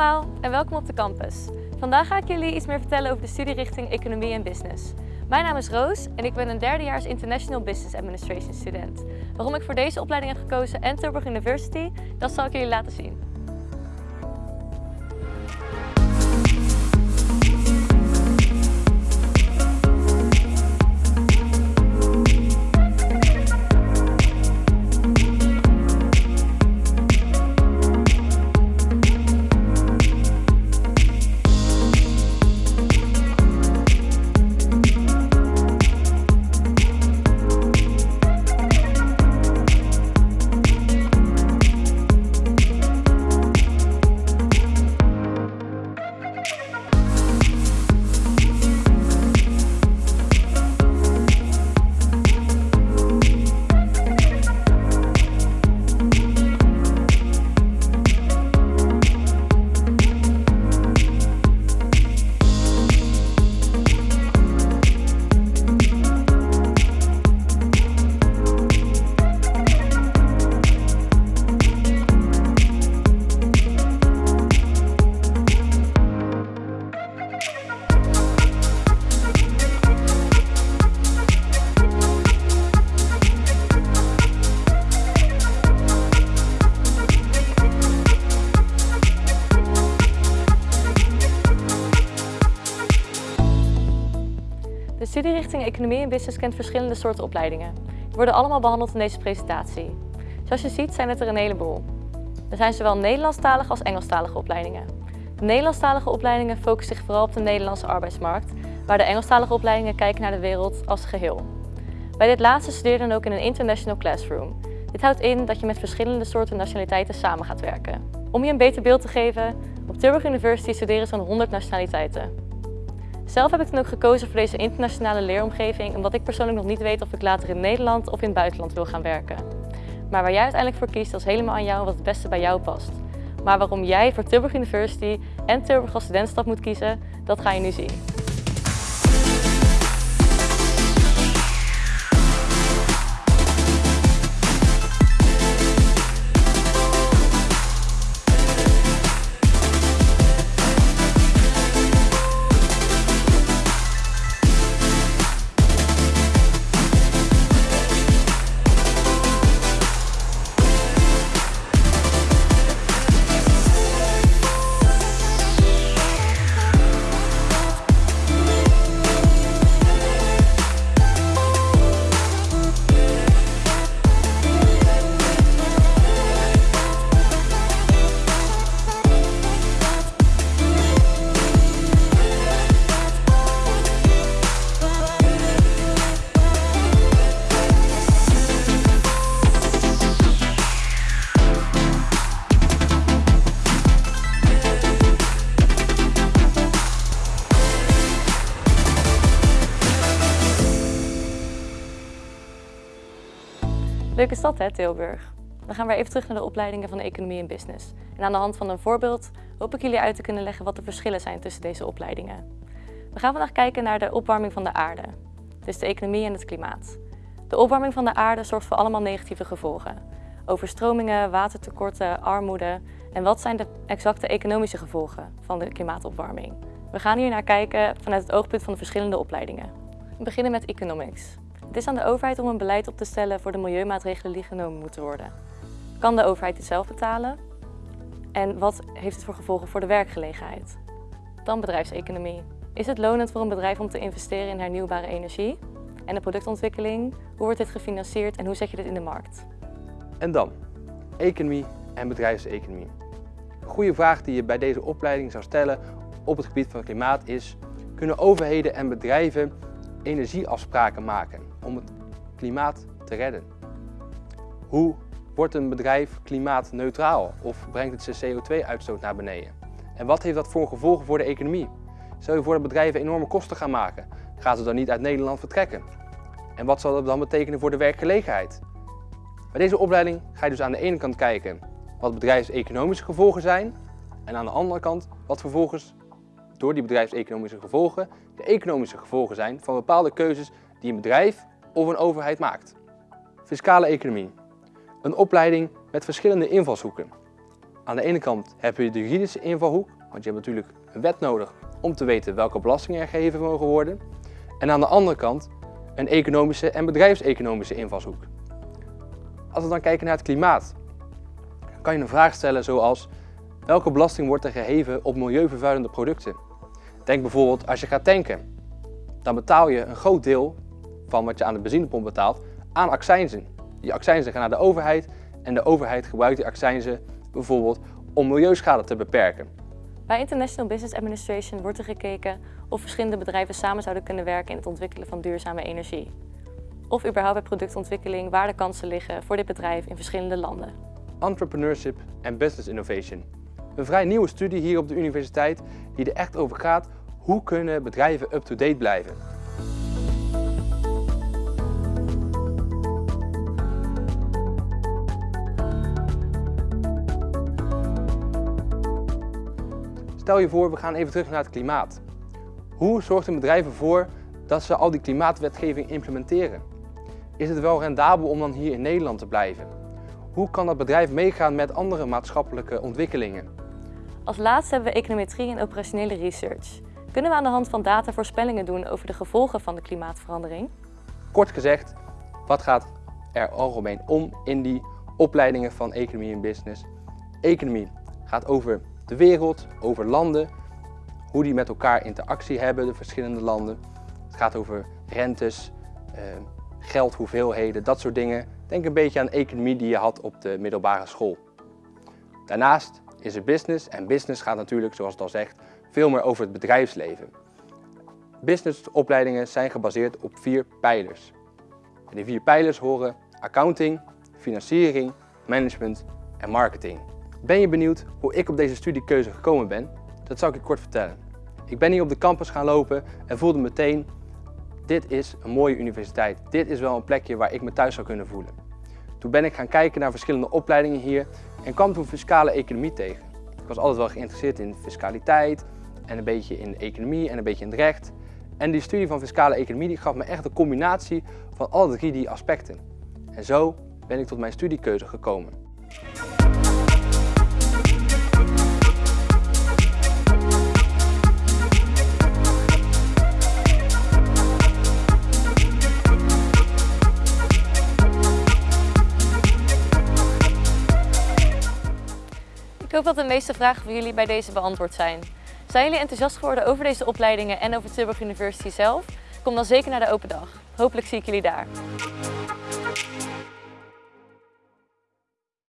en welkom op de campus. Vandaag ga ik jullie iets meer vertellen over de studierichting Economie en Business. Mijn naam is Roos en ik ben een derdejaars International Business Administration student. Waarom ik voor deze opleiding heb gekozen en Tilburg University, dat zal ik jullie laten zien. Studierichting Economie en Business kent verschillende soorten opleidingen. Die worden allemaal behandeld in deze presentatie. Zoals je ziet zijn het er een heleboel. Er zijn zowel Nederlandstalige als Engelstalige opleidingen. De Nederlandstalige opleidingen focussen zich vooral op de Nederlandse arbeidsmarkt, waar de Engelstalige opleidingen kijken naar de wereld als geheel. Bij dit laatste studeer dan ook in een international classroom. Dit houdt in dat je met verschillende soorten nationaliteiten samen gaat werken. Om je een beter beeld te geven, op Tilburg University studeren zo'n 100 nationaliteiten. Zelf heb ik dan ook gekozen voor deze internationale leeromgeving omdat ik persoonlijk nog niet weet of ik later in Nederland of in het buitenland wil gaan werken. Maar waar jij uiteindelijk voor kiest, is helemaal aan jou wat het beste bij jou past. Maar waarom jij voor Tilburg University en Tilburg als studentstad moet kiezen, dat ga je nu zien. Leuke stad hè, Tilburg? Dan gaan we even terug naar de opleidingen van Economie en Business. En aan de hand van een voorbeeld hoop ik jullie uit te kunnen leggen wat de verschillen zijn tussen deze opleidingen. We gaan vandaag kijken naar de opwarming van de aarde, dus de economie en het klimaat. De opwarming van de aarde zorgt voor allemaal negatieve gevolgen. Overstromingen, watertekorten, armoede en wat zijn de exacte economische gevolgen van de klimaatopwarming? We gaan hier naar kijken vanuit het oogpunt van de verschillende opleidingen. We beginnen met economics. Het is aan de overheid om een beleid op te stellen voor de milieumaatregelen die genomen moeten worden. Kan de overheid dit zelf betalen? En wat heeft het voor gevolgen voor de werkgelegenheid? Dan bedrijfseconomie. Is het lonend voor een bedrijf om te investeren in hernieuwbare energie? En de productontwikkeling? Hoe wordt dit gefinancierd en hoe zet je dit in de markt? En dan, economie en bedrijfseconomie. Een goede vraag die je bij deze opleiding zou stellen op het gebied van klimaat is, kunnen overheden en bedrijven energieafspraken maken om het klimaat te redden? Hoe wordt een bedrijf klimaatneutraal of brengt het zijn CO2-uitstoot naar beneden? En wat heeft dat voor gevolgen voor de economie? Stel je voor dat bedrijven enorme kosten gaan maken, gaan ze dan niet uit Nederland vertrekken? En wat zal dat dan betekenen voor de werkgelegenheid? Bij deze opleiding ga je dus aan de ene kant kijken wat bedrijfseconomische gevolgen zijn en aan de andere kant wat vervolgens door die bedrijfseconomische gevolgen de economische gevolgen zijn van bepaalde keuzes die een bedrijf of een overheid maakt. Fiscale economie. Een opleiding met verschillende invalshoeken. Aan de ene kant heb je de juridische invalhoek, want je hebt natuurlijk een wet nodig om te weten welke belastingen er gegeven mogen worden. En aan de andere kant een economische en bedrijfseconomische invalshoek. Als we dan kijken naar het klimaat, kan je een vraag stellen zoals welke belasting wordt er geheven op milieuvervuilende producten? Denk bijvoorbeeld als je gaat tanken. Dan betaal je een groot deel van wat je aan de benzinepomp betaalt aan accijnzen. Die accijnzen gaan naar de overheid en de overheid gebruikt die accijnzen bijvoorbeeld om milieuschade te beperken. Bij International Business Administration wordt er gekeken of verschillende bedrijven samen zouden kunnen werken in het ontwikkelen van duurzame energie. Of überhaupt bij productontwikkeling waar de kansen liggen voor dit bedrijf in verschillende landen. Entrepreneurship en Business Innovation. Een vrij nieuwe studie hier op de universiteit die er echt over gaat hoe kunnen bedrijven up-to-date blijven. Stel je voor, we gaan even terug naar het klimaat. Hoe zorgt een bedrijf ervoor dat ze al die klimaatwetgeving implementeren? Is het wel rendabel om dan hier in Nederland te blijven? Hoe kan dat bedrijf meegaan met andere maatschappelijke ontwikkelingen? Als laatste hebben we econometrie en operationele research. Kunnen we aan de hand van data voorspellingen doen over de gevolgen van de klimaatverandering? Kort gezegd, wat gaat er algemeen om in die opleidingen van economie en business? Economie gaat over de wereld, over landen, hoe die met elkaar interactie hebben, de verschillende landen. Het gaat over rentes, eh, geldhoeveelheden, dat soort dingen. Denk een beetje aan economie die je had op de middelbare school. Daarnaast is er business en business gaat natuurlijk, zoals het al zegt, veel meer over het bedrijfsleven. Businessopleidingen zijn gebaseerd op vier pijlers. En die vier pijlers horen accounting, financiering, management en marketing. Ben je benieuwd hoe ik op deze studiekeuze gekomen ben? Dat zal ik je kort vertellen. Ik ben hier op de campus gaan lopen en voelde meteen, dit is een mooie universiteit. Dit is wel een plekje waar ik me thuis zou kunnen voelen. Toen ben ik gaan kijken naar verschillende opleidingen hier en kwam toen fiscale economie tegen. Ik was altijd wel geïnteresseerd in fiscaliteit en een beetje in de economie en een beetje in het recht. En die studie van fiscale economie die gaf me echt een combinatie van alle drie die aspecten. En zo ben ik tot mijn studiekeuze gekomen. Ik hoop dat de meeste vragen van jullie bij deze beantwoord zijn. Zijn jullie enthousiast geworden over deze opleidingen en over Tilburg University zelf? Kom dan zeker naar de open dag. Hopelijk zie ik jullie daar.